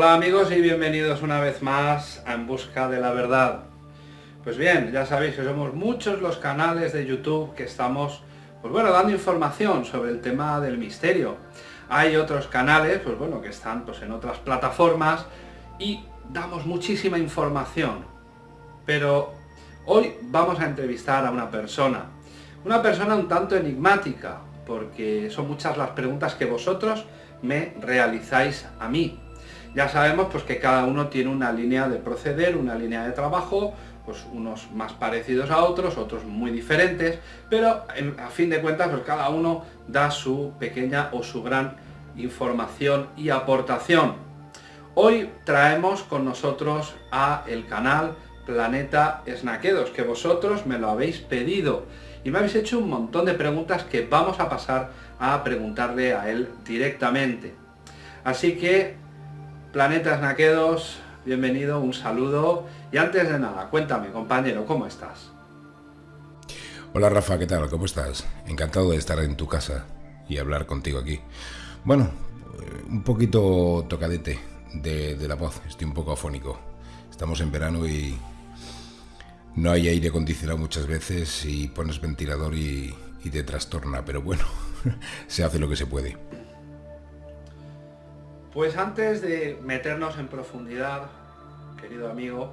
Hola amigos y bienvenidos una vez más a En Busca de la Verdad. Pues bien, ya sabéis que somos muchos los canales de YouTube que estamos, pues bueno, dando información sobre el tema del misterio. Hay otros canales, pues bueno, que están pues en otras plataformas y damos muchísima información. Pero hoy vamos a entrevistar a una persona, una persona un tanto enigmática, porque son muchas las preguntas que vosotros me realizáis a mí. Ya sabemos pues que cada uno tiene una línea de proceder, una línea de trabajo, pues unos más parecidos a otros, otros muy diferentes, pero a fin de cuentas pues cada uno da su pequeña o su gran información y aportación. Hoy traemos con nosotros a el canal Planeta Snaquedos, que vosotros me lo habéis pedido y me habéis hecho un montón de preguntas que vamos a pasar a preguntarle a él directamente. Así que Planetas Naquedos, bienvenido, un saludo. Y antes de nada, cuéntame, compañero, ¿cómo estás? Hola Rafa, ¿qué tal? ¿Cómo estás? Encantado de estar en tu casa y hablar contigo aquí. Bueno, eh, un poquito tocadete de, la voz, estoy un poco afónico. Estamos en verano y no hay aire acondicionado muchas veces y pones ventilador y, y te trastorna, pero bueno, se hace lo que se puede. Pues antes de meternos en profundidad, querido amigo,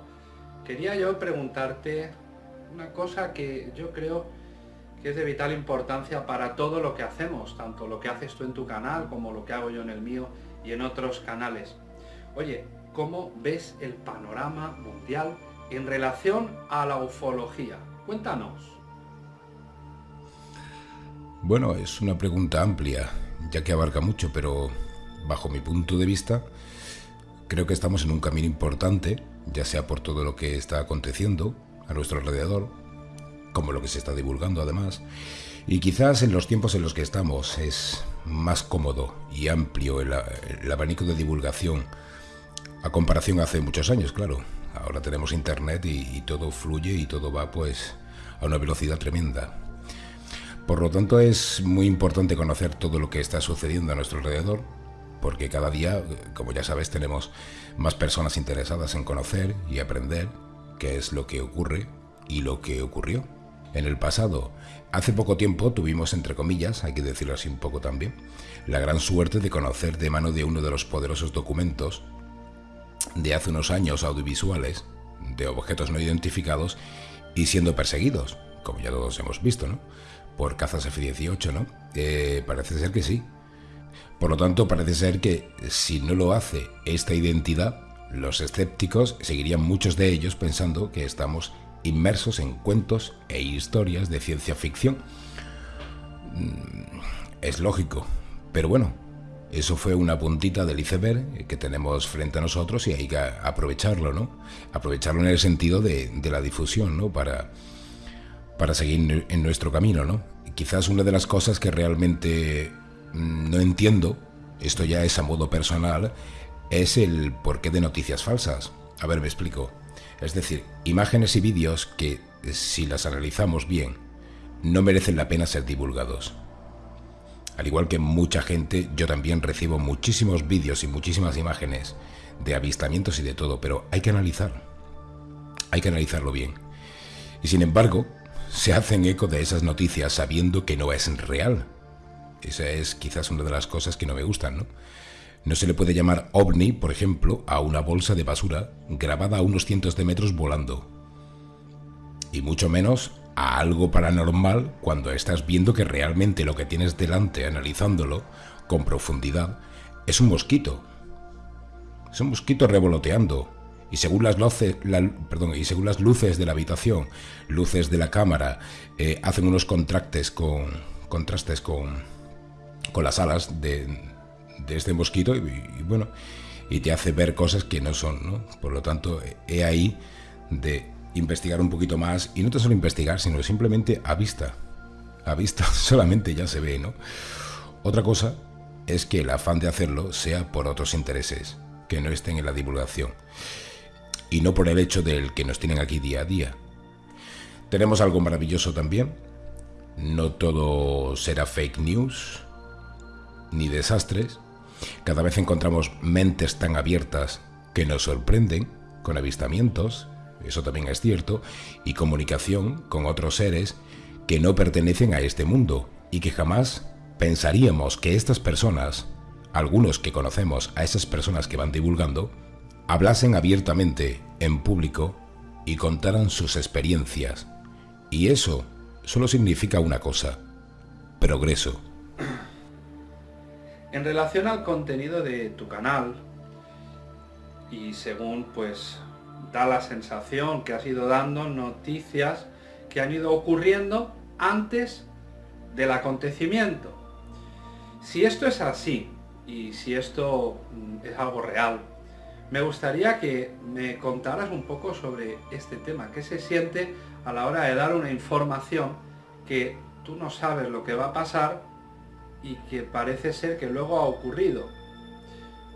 quería yo preguntarte una cosa que yo creo que es de vital importancia para todo lo que hacemos, tanto lo que haces tú en tu canal como lo que hago yo en el mío y en otros canales. Oye, ¿cómo ves el panorama mundial en relación a la ufología? Cuéntanos. Bueno, es una pregunta amplia, ya que abarca mucho, pero bajo mi punto de vista, creo que estamos en un camino importante, ya sea por todo lo que está aconteciendo a nuestro alrededor, como lo que se está divulgando además, y quizás en los tiempos en los que estamos es más cómodo y amplio el, abanico de divulgación a comparación hace muchos años, claro. Ahora tenemos internet y, y todo fluye y todo va pues a una velocidad tremenda. Por lo tanto es muy importante conocer todo lo que está sucediendo a nuestro alrededor porque cada día, como ya sabes, tenemos más personas interesadas en conocer y aprender qué es lo que ocurre y lo que ocurrió en el pasado. Hace poco tiempo tuvimos, entre comillas, hay que decirlo así un poco también, la gran suerte de conocer de mano de uno de los poderosos documentos de hace unos años audiovisuales de objetos no identificados y siendo perseguidos, como ya todos hemos visto, ¿no? Por cazas F-18, ¿no? Eh, parece ser que sí, por lo tanto, parece ser que si no lo hace esta identidad, los escépticos seguirían muchos de ellos pensando que estamos inmersos en cuentos e historias de ciencia ficción. Mm, es lógico, pero bueno, eso fue una puntita del iceberg que tenemos frente a nosotros y hay que aprovecharlo, ¿no? Aprovecharlo en el sentido de, la difusión, ¿no? Para, para seguir en nuestro camino, ¿no? Quizás una de las cosas que realmente no entiendo, esto ya es a modo personal, es el porqué de noticias falsas. A ver, me explico. Es decir, imágenes y vídeos que, si las analizamos bien, no merecen la pena ser divulgados. Al igual que mucha gente, yo también recibo muchísimos vídeos y muchísimas imágenes de avistamientos y de todo, pero hay que analizar. Hay que analizarlo bien. Y sin embargo, se hacen eco de esas noticias sabiendo que no es real, esa es quizás una de las cosas que no me gustan, ¿no? No se le puede llamar ovni, por ejemplo, a una bolsa de basura grabada a unos cientos de metros volando. Y mucho menos a algo paranormal cuando estás viendo que realmente lo que tienes delante, analizándolo con profundidad, es un mosquito. Es un mosquito revoloteando. Y según las luces, perdón, y según las luces de la habitación, luces de la cámara, eh, hacen unos contrastes con, contrastes con, con las alas de, este mosquito y, bueno, y te hace ver cosas que no son, ¿no? Por lo tanto, he ahí de investigar un poquito más y no te solo investigar, sino simplemente a vista. A vista solamente ya se ve, ¿no? Otra cosa es que el afán de hacerlo sea por otros intereses, que no estén en la divulgación. Y no por el hecho del que nos tienen aquí día a día. Tenemos algo maravilloso también. No todo será fake news, ni desastres. Cada vez encontramos mentes tan abiertas que nos sorprenden con avistamientos, eso también es cierto, y comunicación con otros seres que no pertenecen a este mundo y que jamás pensaríamos que estas personas, algunos que conocemos a esas personas que van divulgando, hablasen abiertamente en público y contaran sus experiencias. Y eso solo significa una cosa, progreso. En relación al contenido de tu canal, y según pues da la sensación que has ido dando noticias que han ido ocurriendo antes del acontecimiento. Si esto es así, y si esto mm, es algo real, me gustaría que me contaras un poco sobre este tema, qué se siente a la hora de dar una información que tú no sabes lo que va a pasar y que parece ser que luego ha ocurrido.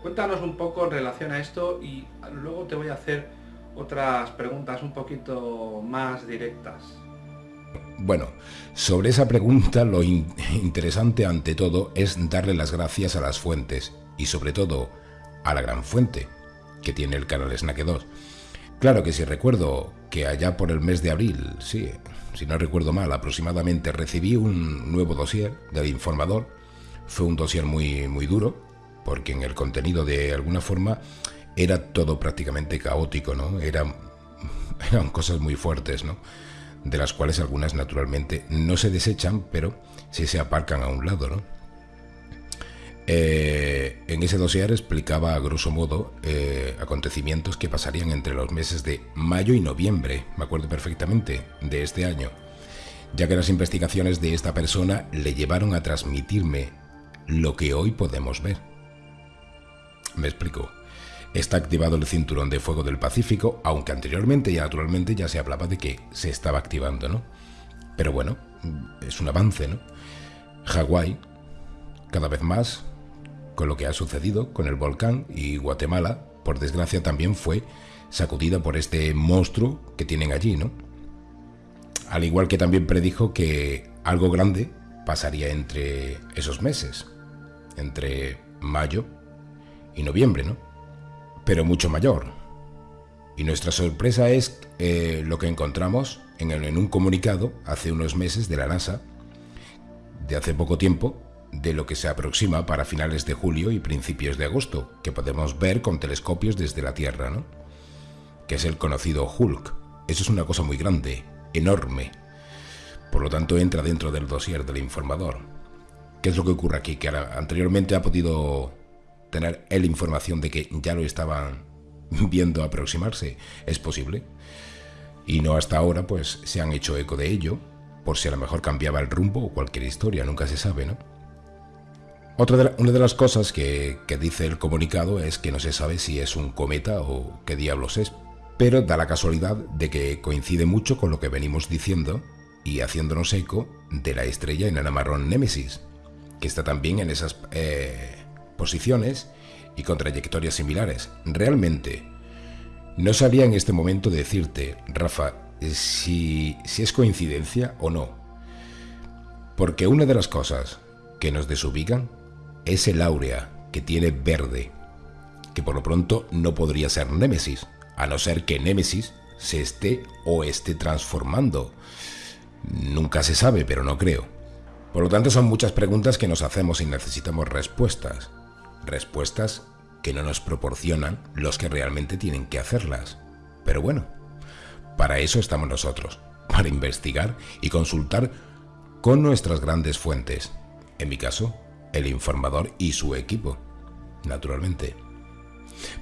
Cuéntanos un poco en relación a esto y luego te voy a hacer otras preguntas un poquito más directas. Bueno, sobre esa pregunta lo interesante ante todo es darle las gracias a las fuentes y sobre todo a la gran fuente que tiene el canal Snack 2. Claro que si recuerdo que allá por el mes de abril, sí, si no recuerdo mal, aproximadamente recibí un nuevo dossier del informador. Fue un dossier muy, muy duro, porque en el contenido de alguna forma era todo prácticamente caótico, ¿no? Eran, cosas muy fuertes, ¿no? de las cuales algunas naturalmente no se desechan, pero sí se aparcan a un lado. ¿no? Eh, en ese dossier explicaba a grosso modo eh, acontecimientos que pasarían entre los meses de mayo y noviembre, me acuerdo perfectamente, de este año, ya que las investigaciones de esta persona le llevaron a transmitirme lo que hoy podemos ver. Me explico. Está activado el cinturón de fuego del Pacífico, aunque anteriormente ya naturalmente ya se hablaba de que se estaba activando, ¿no? Pero bueno, es un avance, ¿no? Hawái, cada vez más, con lo que ha sucedido con el volcán y Guatemala, por desgracia también fue sacudida por este monstruo que tienen allí, ¿no? Al igual que también predijo que algo grande pasaría entre esos meses, entre mayo y noviembre, ¿no? pero mucho mayor. Y nuestra sorpresa es eh, lo que encontramos en, en un comunicado hace unos meses de la NASA, de hace poco tiempo, de lo que se aproxima para finales de julio y principios de agosto, que podemos ver con telescopios desde la Tierra, ¿no? Que es el conocido Hulk. Eso es una cosa muy grande, enorme. Por lo tanto, entra dentro del dossier del informador. ¿Qué es lo que ocurre aquí? Que anteriormente ha podido tener él información de que ya lo estaban viendo aproximarse, es posible. Y no hasta ahora, pues se han hecho eco de ello, por si a lo mejor cambiaba el rumbo o cualquier historia, nunca se sabe, ¿no? Otra de una de las cosas que, dice el comunicado es que no se sabe si es un cometa o qué diablos es, pero da la casualidad de que coincide mucho con lo que venimos diciendo y haciéndonos eco de la estrella enana marrón Némesis, que está también en esas eh, posiciones y con trayectorias similares. Realmente, no sabía en este momento decirte, Rafa, si es coincidencia o no. Porque una de las cosas que nos desubican es el áurea que tiene verde, que por lo pronto no podría ser Némesis, a no ser que Némesis se esté o esté transformando. Nunca se sabe, pero no creo. Por lo tanto, son muchas preguntas que nos hacemos y necesitamos respuestas respuestas que no nos proporcionan los que realmente tienen que hacerlas. Pero bueno, para eso estamos nosotros, para investigar y consultar con nuestras grandes fuentes, en mi caso, el informador y su equipo, naturalmente.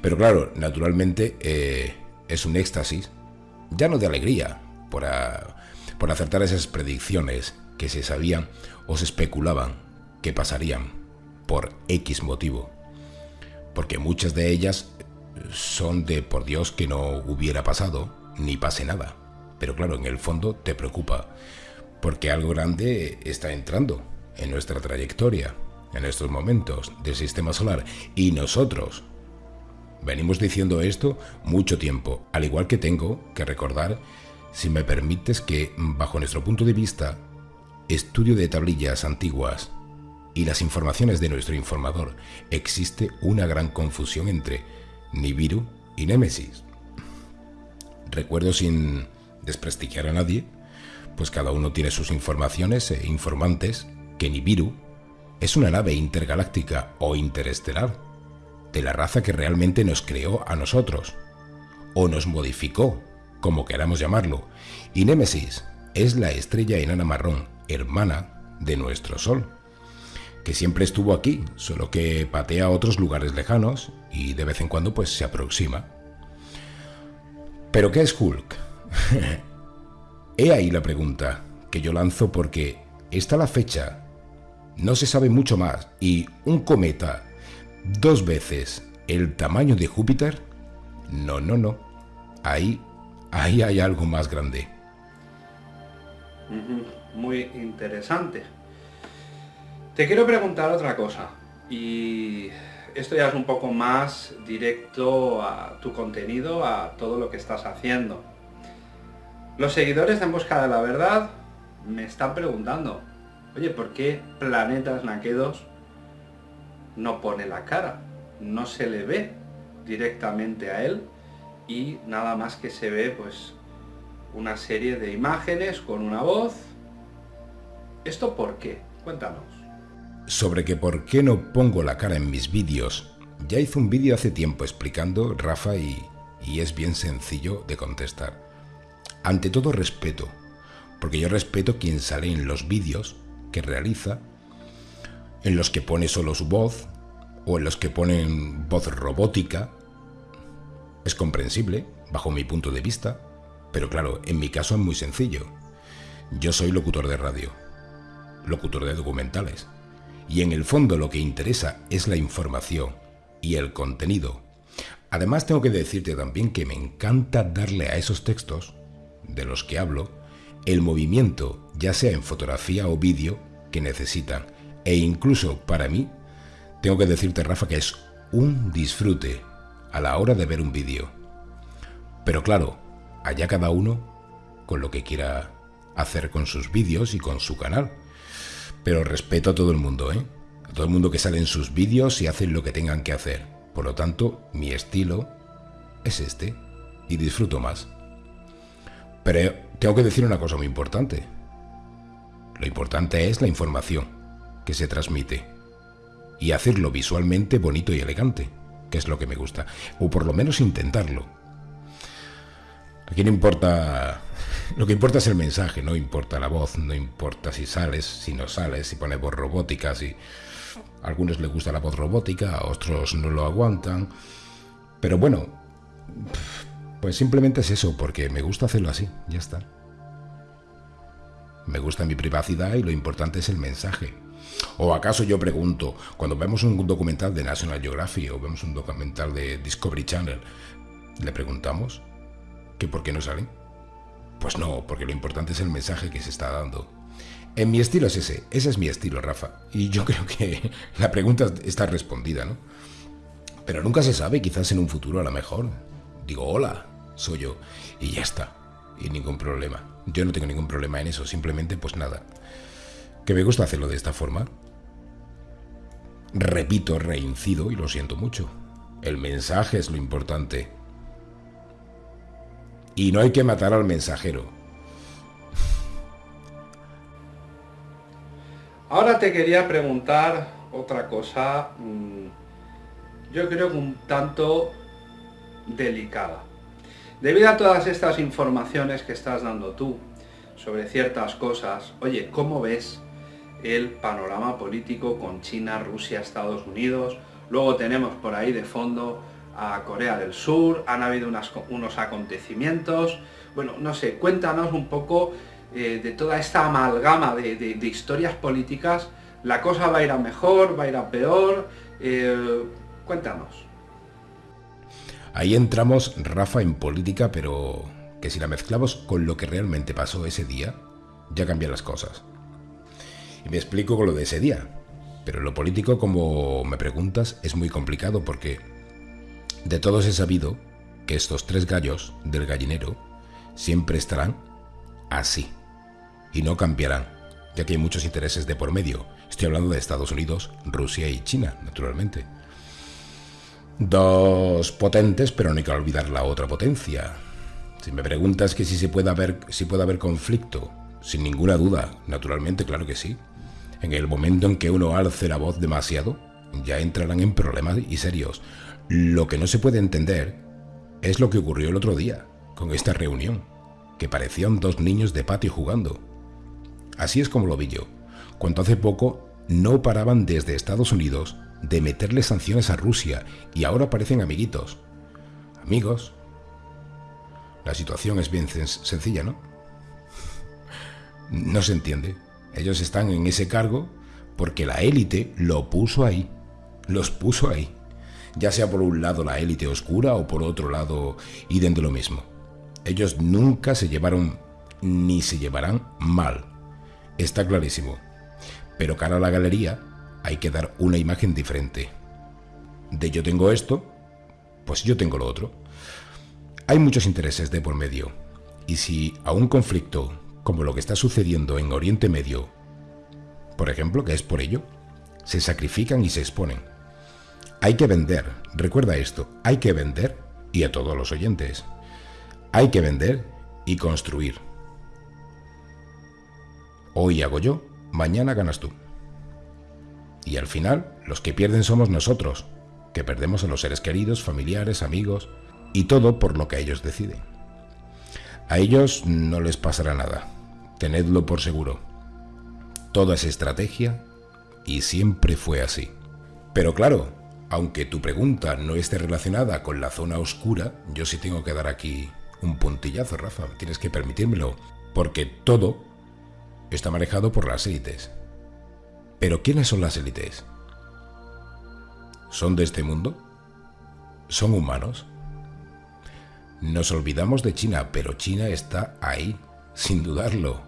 Pero claro, naturalmente eh, es un éxtasis, ya no de alegría, por, por acertar esas predicciones que se sabían o se especulaban que pasarían por X motivo. Porque muchas de ellas son de por Dios que no hubiera pasado, ni pase nada. Pero claro, en el fondo te preocupa, porque algo grande está entrando en nuestra trayectoria, en estos momentos del sistema solar. Y nosotros venimos diciendo esto mucho tiempo, al igual que tengo que recordar, si me permites, que bajo nuestro punto de vista, estudio de tablillas antiguas y las informaciones de nuestro informador, existe una gran confusión entre Nibiru y Némesis. Recuerdo sin desprestigiar a nadie, pues cada uno tiene sus informaciones e informantes, que Nibiru es una nave intergaláctica o interestelar, de la raza que realmente nos creó a nosotros, o nos modificó, como queramos llamarlo, y Némesis es la estrella enana marrón, hermana de nuestro Sol, que siempre estuvo aquí, solo que patea a otros lugares lejanos y de vez en cuando pues se aproxima. ¿Pero qué es Hulk? He ahí la pregunta que yo lanzo porque está la fecha, no se sabe mucho más y un cometa dos veces el tamaño de Júpiter, no, no, no, ahí, ahí hay algo más grande. Muy interesante. Te quiero preguntar otra cosa y esto ya es un poco más directo a tu contenido, a todo lo que estás haciendo. Los seguidores de En Busca de la Verdad me están preguntando, oye, ¿por qué Planetas Naquedos no pone la cara? No se le ve directamente a él y nada más que se ve pues una serie de imágenes con una voz. ¿Esto por qué? Cuéntanos. Sobre que por qué no pongo la cara en mis vídeos, ya hice un vídeo hace tiempo explicando, Rafa, y, y es bien sencillo de contestar. Ante todo respeto, porque yo respeto quien sale en los vídeos que realiza, en los que pone solo su voz, o en los que ponen voz robótica. Es comprensible, bajo mi punto de vista, pero claro, en mi caso es muy sencillo. Yo soy locutor de radio, locutor de documentales, y en el fondo lo que interesa es la información y el contenido. Además tengo que decirte también que me encanta darle a esos textos, de los que hablo, el movimiento, ya sea en fotografía o vídeo, que necesitan. E incluso para mí, tengo que decirte, Rafa, que es un disfrute a la hora de ver un vídeo. Pero claro, allá cada uno con lo que quiera hacer con sus vídeos y con su canal. Pero respeto a todo el mundo, ¿eh? A todo el mundo que sale en sus vídeos y hacen lo que tengan que hacer. Por lo tanto, mi estilo es este y disfruto más. Pero tengo que decir una cosa muy importante. Lo importante es la información que se transmite y hacerlo visualmente bonito y elegante, que es lo que me gusta, o por lo menos intentarlo. Aquí no importa. Lo que importa es el mensaje, no importa la voz, no importa si sales, si no sales, si pones voz robótica, si. A algunos les gusta la voz robótica, a otros no lo aguantan. Pero bueno, pues simplemente es eso, porque me gusta hacerlo así, ya está. Me gusta mi privacidad y lo importante es el mensaje. ¿O acaso yo pregunto, cuando vemos un documental de National Geographic o vemos un documental de Discovery Channel, le preguntamos que por qué no salen? Pues no, porque lo importante es el mensaje que se está dando. En mi estilo es ese, ese es mi estilo, Rafa. Y yo creo que la pregunta está respondida, ¿no? Pero nunca se sabe, quizás en un futuro a lo mejor. Digo, hola, soy yo. Y ya está. Y ningún problema. Yo no tengo ningún problema en eso, simplemente pues nada. Que me gusta hacerlo de esta forma. Repito, reincido y lo siento mucho. El mensaje es lo importante. Y no hay que matar al mensajero. Ahora te quería preguntar otra cosa, mm, yo creo que un tanto delicada. Debido a todas estas informaciones que estás dando tú sobre ciertas cosas, oye, ¿cómo ves el panorama político con China, Rusia, Estados Unidos? Luego tenemos por ahí de fondo a Corea del Sur, han habido unos acontecimientos, bueno, no sé, cuéntanos un poco eh, de toda esta amalgama de, historias políticas, ¿la cosa va a ir a mejor, va a ir a peor? Eh, cuéntanos. Ahí entramos, Rafa, en política, pero que si la mezclamos con lo que realmente pasó ese día, ya cambian las cosas. Y me explico con lo de ese día. Pero lo político, como me preguntas, es muy complicado porque de todos he sabido que estos tres gallos del gallinero siempre estarán así y no cambiarán. ya que hay muchos intereses de por medio. Estoy hablando de Estados Unidos, Rusia y China, naturalmente. Dos potentes, pero no hay que olvidar la otra potencia. Si me preguntas que si se puede haber, si puede haber conflicto, sin ninguna duda, naturalmente, claro que sí. En el momento en que uno alce la voz demasiado, ya entrarán en problemas y serios. Lo que no se puede entender es lo que ocurrió el otro día, con esta reunión, que parecían dos niños de patio jugando. Así es como lo vi yo, cuando hace poco no paraban desde Estados Unidos de meterle sanciones a Rusia y ahora parecen amiguitos. Amigos. La situación es bien sencilla, ¿no? No se entiende. Ellos están en ese cargo porque la élite lo puso ahí. Los puso ahí. Ya sea por un lado la élite oscura o por otro lado y de lo mismo. Ellos nunca se llevaron ni se llevarán mal. Está clarísimo. Pero cara a la galería, hay que dar una imagen diferente. De yo tengo esto, pues yo tengo lo otro. Hay muchos intereses de por medio. Y si a un conflicto, como lo que está sucediendo en Oriente Medio, por ejemplo, que es por ello, se sacrifican y se exponen. Hay que vender, recuerda esto, hay que vender, y a todos los oyentes, hay que vender y construir. Hoy hago yo, mañana ganas tú. Y al final, los que pierden somos nosotros, que perdemos a los seres queridos, familiares, amigos, y todo por lo que ellos deciden. A ellos no les pasará nada, tenedlo por seguro. Toda es estrategia y siempre fue así. Pero claro, aunque tu pregunta no esté relacionada con la zona oscura, yo sí tengo que dar aquí un puntillazo, Rafa, tienes que permitírmelo, porque todo está manejado por las élites. Pero ¿quiénes son las élites? ¿Son de este mundo? ¿Son humanos? Nos olvidamos de China, pero China está ahí, sin dudarlo.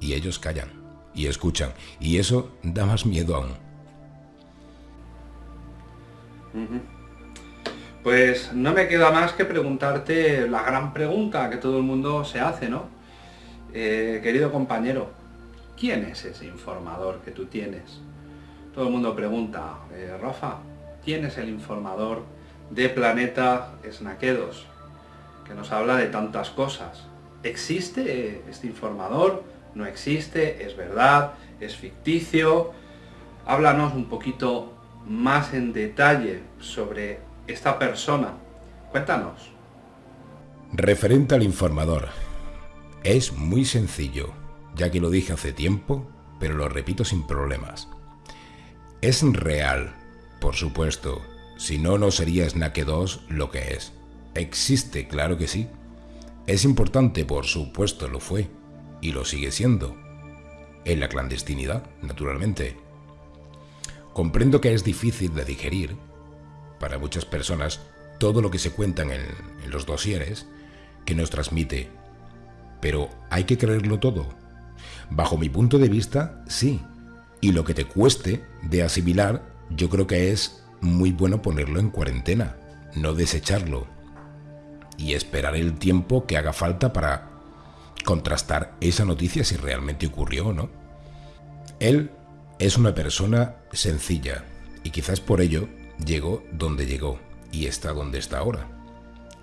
Y ellos callan y escuchan, y eso da más miedo aún. Pues no me queda más que preguntarte la gran pregunta que todo el mundo se hace, ¿no? Eh, querido compañero, ¿quién es ese informador que tú tienes? Todo el mundo pregunta, eh, Rafa, ¿quién es el informador de Planeta Snaquedos? Que nos habla de tantas cosas. ¿Existe este informador? ¿No existe? ¿Es verdad? ¿Es ficticio? Háblanos un poquito más en detalle sobre esta persona. Cuéntanos. Referente al informador. Es muy sencillo ya que lo dije hace tiempo, pero lo repito sin problemas. Es real, por supuesto, si no, no sería Snake 2 lo que es. Existe, claro que sí. Es importante, por supuesto lo fue, y lo sigue siendo. En la clandestinidad, naturalmente. Comprendo que es difícil de digerir, para muchas personas, todo lo que se cuentan en, en los dosieres que nos transmite. Pero hay que creerlo todo, Bajo mi punto de vista, sí. Y lo que te cueste de asimilar, yo creo que es muy bueno ponerlo en cuarentena, no desecharlo. Y esperar el tiempo que haga falta para contrastar esa noticia si realmente ocurrió o no. Él es una persona sencilla y quizás por ello llegó donde llegó y está donde está ahora.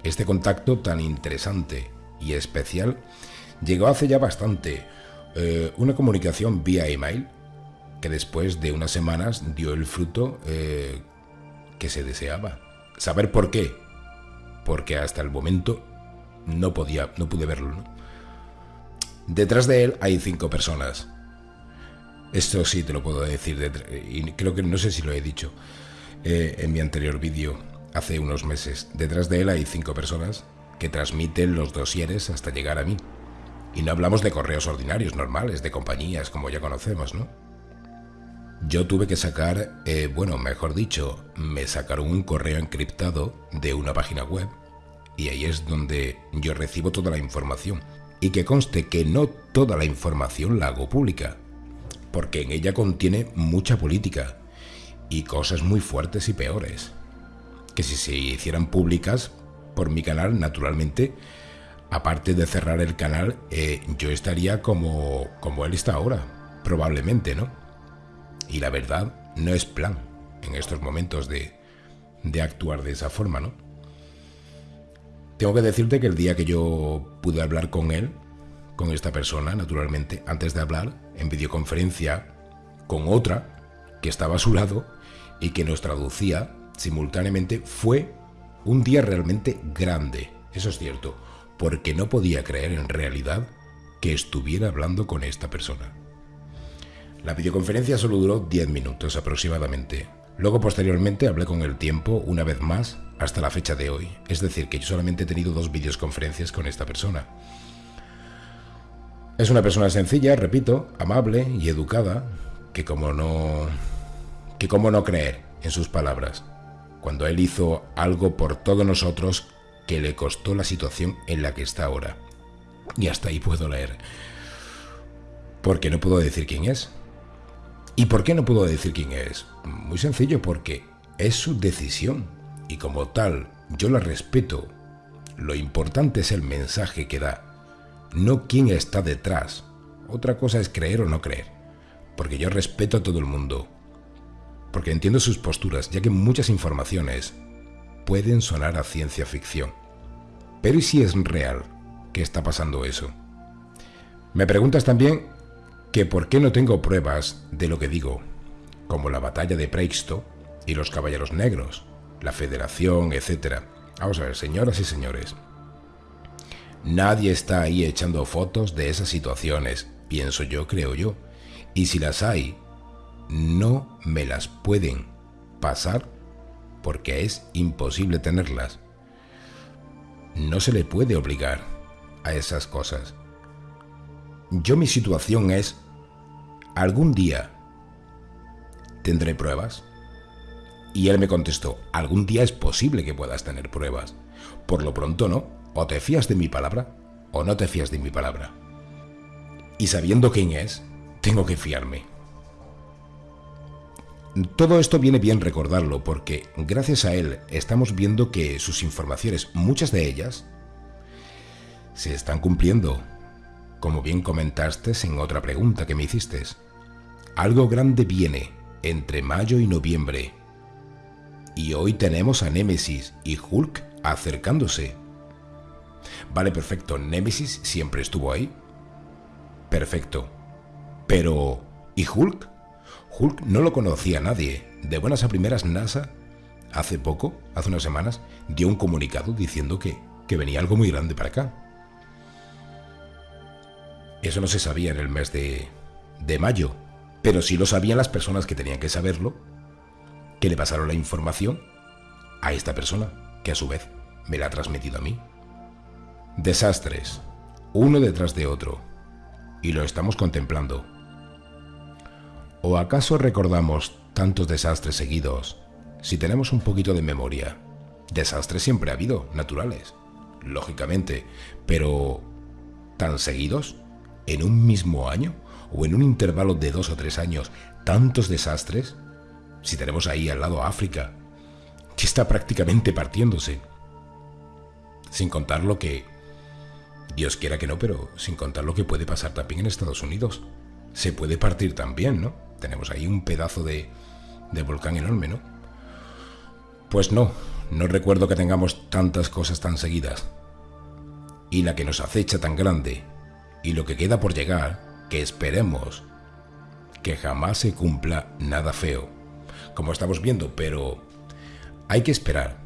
Este contacto tan interesante y especial llegó hace ya bastante, eh, una comunicación vía email que después de unas semanas dio el fruto eh, que se deseaba. ¿Saber por qué? Porque hasta el momento no podía, no pude verlo. Detrás de él hay cinco personas. Esto sí te lo puedo decir, y creo que no sé si lo he dicho eh, en mi anterior vídeo hace unos meses. Detrás de él hay cinco personas que transmiten los dosieres hasta llegar a mí. Y no hablamos de correos ordinarios, normales, de compañías, como ya conocemos, ¿no? Yo tuve que sacar, eh, bueno, mejor dicho, me sacaron un correo encriptado de una página web y ahí es donde yo recibo toda la información. Y que conste que no toda la información la hago pública, porque en ella contiene mucha política y cosas muy fuertes y peores, que si se hicieran públicas por mi canal, naturalmente, aparte de cerrar el canal, eh, yo estaría como, como él está ahora, probablemente, ¿no? Y la verdad, no es plan en estos momentos de, de actuar de esa forma, ¿no? Tengo que decirte que el día que yo pude hablar con él, con esta persona, naturalmente, antes de hablar, en videoconferencia, con otra que estaba a su lado y que nos traducía simultáneamente, fue un día realmente grande, eso es cierto, porque no podía creer en realidad que estuviera hablando con esta persona. La videoconferencia solo duró 10 minutos aproximadamente. Luego posteriormente hablé con el tiempo una vez más hasta la fecha de hoy. Es decir, que yo solamente he tenido dos videoconferencias con esta persona. Es una persona sencilla, repito, amable y educada, que como no... que como no creer en sus palabras, cuando él hizo algo por todos nosotros que le costó la situación en la que está ahora. Y hasta ahí puedo leer. Porque no puedo decir quién es. ¿Y por qué no puedo decir quién es? Muy sencillo, porque es su decisión. Y como tal, yo la respeto. Lo importante es el mensaje que da, no quién está detrás. Otra cosa es creer o no creer. Porque yo respeto a todo el mundo. Porque entiendo sus posturas, ya que muchas informaciones pueden sonar a ciencia ficción. Pero ¿y si es real que está pasando eso? Me preguntas también que por qué no tengo pruebas de lo que digo, como la batalla de Preixto y los Caballeros Negros, la Federación, etc. Vamos a ver, señoras y señores. Nadie está ahí echando fotos de esas situaciones, pienso yo, creo yo. Y si las hay, no me las pueden pasar porque es imposible tenerlas. No se le puede obligar a esas cosas. Yo mi situación es, algún día tendré pruebas. Y él me contestó, algún día es posible que puedas tener pruebas. Por lo pronto no, o te fías de mi palabra o no te fías de mi palabra. Y sabiendo quién es, tengo que fiarme. Todo esto viene bien recordarlo porque gracias a él estamos viendo que sus informaciones, muchas de ellas, se están cumpliendo, como bien comentaste en otra pregunta que me hiciste. Algo grande viene entre mayo y noviembre. Y hoy tenemos a Némesis y Hulk acercándose. Vale, perfecto, Némesis siempre estuvo ahí. Perfecto. Pero... ¿Y Hulk? Hulk no lo conocía nadie. De buenas a primeras, NASA, hace poco, hace unas semanas, dio un comunicado diciendo que, que venía algo muy grande para acá. Eso no se sabía en el mes de, de mayo, pero sí lo sabían las personas que tenían que saberlo, que le pasaron la información a esta persona, que a su vez me la ha transmitido a mí. Desastres, uno detrás de otro, y lo estamos contemplando. ¿O acaso recordamos tantos desastres seguidos si tenemos un poquito de memoria? Desastres siempre ha habido, naturales, lógicamente, pero ¿tan seguidos? ¿En un mismo año? ¿O en un intervalo de dos o tres años? ¿Tantos desastres? Si tenemos ahí al lado África, que está prácticamente partiéndose. Sin contar lo que... Dios quiera que no, pero sin contar lo que puede pasar también en Estados Unidos. Se puede partir también, ¿no? Tenemos ahí un pedazo de, volcán enorme, ¿no? Pues no, no recuerdo que tengamos tantas cosas tan seguidas. Y la que nos acecha tan grande, y lo que queda por llegar, que esperemos que jamás se cumpla nada feo, como estamos viendo, pero hay que esperar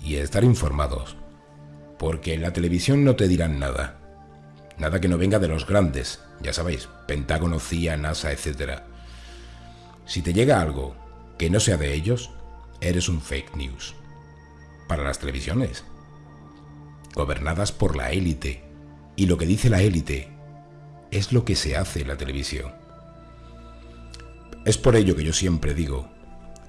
y estar informados, porque en la televisión no te dirán nada, nada que no venga de los grandes, ya sabéis, Pentágono, CIA, NASA, etc. Si te llega algo que no sea de ellos, eres un fake news. Para las televisiones, gobernadas por la élite, y lo que dice la élite es lo que se hace en la televisión. Es por ello que yo siempre digo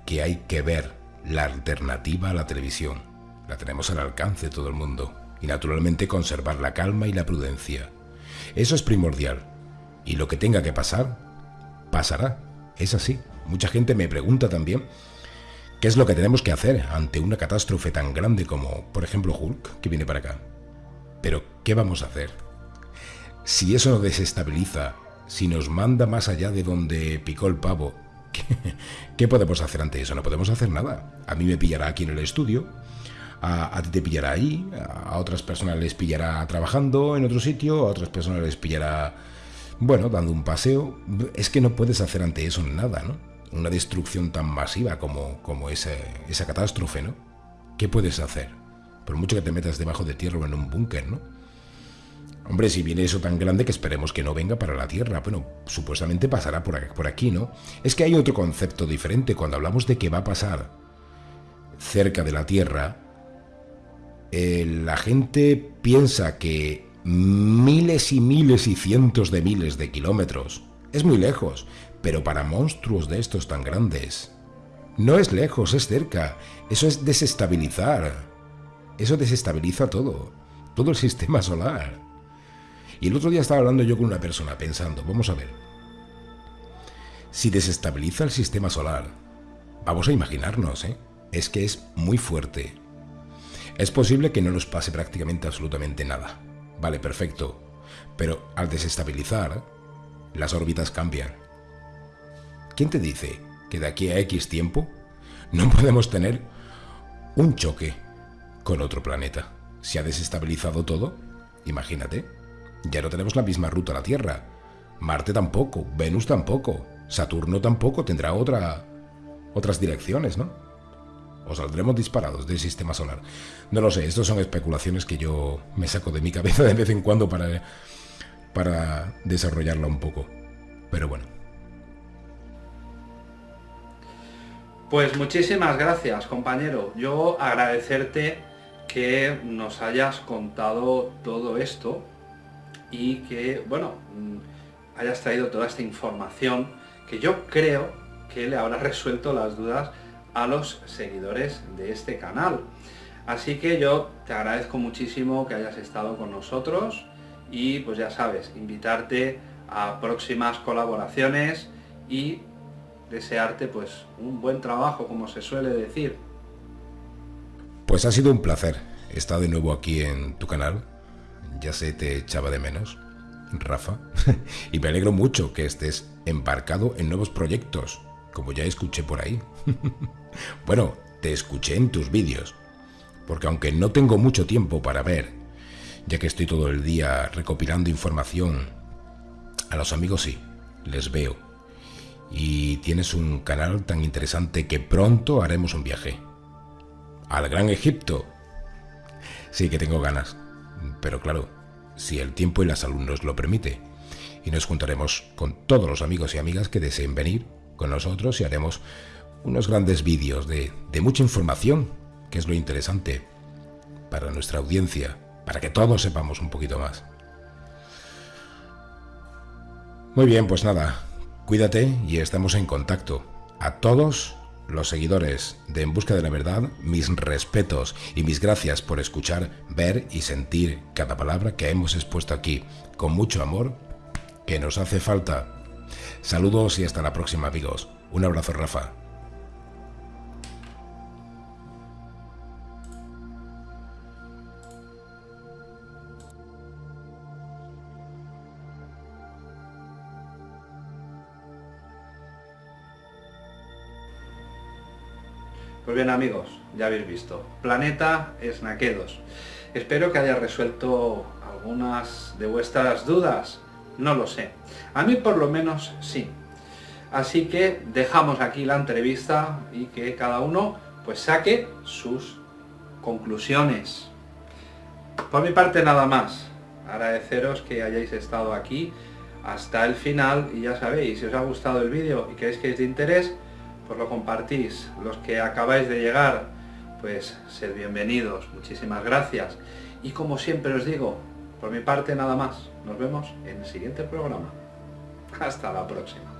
que hay que ver la alternativa a la televisión. La tenemos al alcance todo el mundo. Y naturalmente conservar la calma y la prudencia. Eso es primordial. Y lo que tenga que pasar, pasará. Es así. Mucha gente me pregunta también qué es lo que tenemos que hacer ante una catástrofe tan grande como, por ejemplo, Hulk, que viene para acá. Pero, ¿qué vamos a hacer? Si eso nos desestabiliza, si nos manda más allá de donde picó el pavo, ¿qué, podemos hacer ante eso? No podemos hacer nada. A mí me pillará aquí en el estudio, a, ti te pillará ahí, a otras personas les pillará trabajando en otro sitio, a otras personas les pillará, bueno, dando un paseo. Es que no puedes hacer ante eso nada, ¿no? Una destrucción tan masiva como, como esa, esa catástrofe, ¿no? ¿Qué puedes hacer? Por mucho que te metas debajo de tierra o en un búnker, ¿no? Hombre, si viene eso tan grande que esperemos que no venga para la Tierra, bueno, supuestamente pasará por aquí, ¿no? Es que hay otro concepto diferente cuando hablamos de que va a pasar cerca de la Tierra. Eh, la gente piensa que miles y miles y cientos de miles de kilómetros es muy lejos, pero para monstruos de estos tan grandes no es lejos, es cerca. Eso es desestabilizar. Eso desestabiliza todo, todo el sistema solar. Y el otro día estaba hablando yo con una persona pensando, vamos a ver, si desestabiliza el sistema solar, vamos a imaginarnos, ¿eh? es que es muy fuerte. Es posible que no nos pase prácticamente absolutamente nada. Vale, perfecto. Pero al desestabilizar, las órbitas cambian. ¿Quién te dice que de aquí a X tiempo no podemos tener un choque con otro planeta? ¿Se ha desestabilizado todo? Imagínate. Ya no tenemos la misma ruta a la Tierra. Marte tampoco, Venus tampoco, Saturno tampoco tendrá otra, otras direcciones, ¿no? O saldremos disparados del sistema solar. No lo sé, estas son especulaciones que yo me saco de mi cabeza de vez en cuando para, para desarrollarla un poco. Pero bueno. Pues muchísimas gracias, compañero. Yo agradecerte que nos hayas contado todo esto y que, bueno, mm, hayas traído toda esta información que yo creo que le habrá resuelto las dudas a los seguidores de este canal. Así que yo te agradezco muchísimo que hayas estado con nosotros y pues ya sabes, invitarte a próximas colaboraciones y desearte pues un buen trabajo, como se suele decir. Pues ha sido un placer estar de nuevo aquí en tu canal ya se te echaba de menos, Rafa, y me alegro mucho que estés embarcado en nuevos proyectos, como ya escuché por ahí. bueno, te escuché en tus vídeos, porque aunque no tengo mucho tiempo para ver, ya que estoy todo el día recopilando información, a los amigos sí, les veo. Y tienes un canal tan interesante que pronto haremos un viaje. Al Gran Egipto. Sí que tengo ganas. Pero claro, si el tiempo y la salud nos lo permite. Y nos juntaremos con todos los amigos y amigas que deseen venir con nosotros y haremos unos grandes vídeos de, de mucha información, que es lo interesante para nuestra audiencia, para que todos sepamos un poquito más. Muy bien, pues nada, cuídate y estamos en contacto. A todos los seguidores de En Busca de la Verdad, mis respetos y mis gracias por escuchar, ver y sentir cada palabra que hemos expuesto aquí, con mucho amor, que nos hace falta. Saludos y hasta la próxima amigos. Un abrazo Rafa. Pues bien amigos, ya habéis visto, Planeta Snaquedos. Espero que haya resuelto algunas de vuestras dudas, no lo sé. A mí por lo menos sí. Así que dejamos aquí la entrevista y que cada uno pues saque sus conclusiones. Por mi parte nada más. Agradeceros que hayáis estado aquí hasta el final y ya sabéis, si os ha gustado el vídeo y creéis que es de interés, pues lo compartís. Los que acabáis de llegar, pues sed bienvenidos, muchísimas gracias. Y como siempre os digo, por mi parte nada más, nos vemos en el siguiente programa. Hasta la próxima.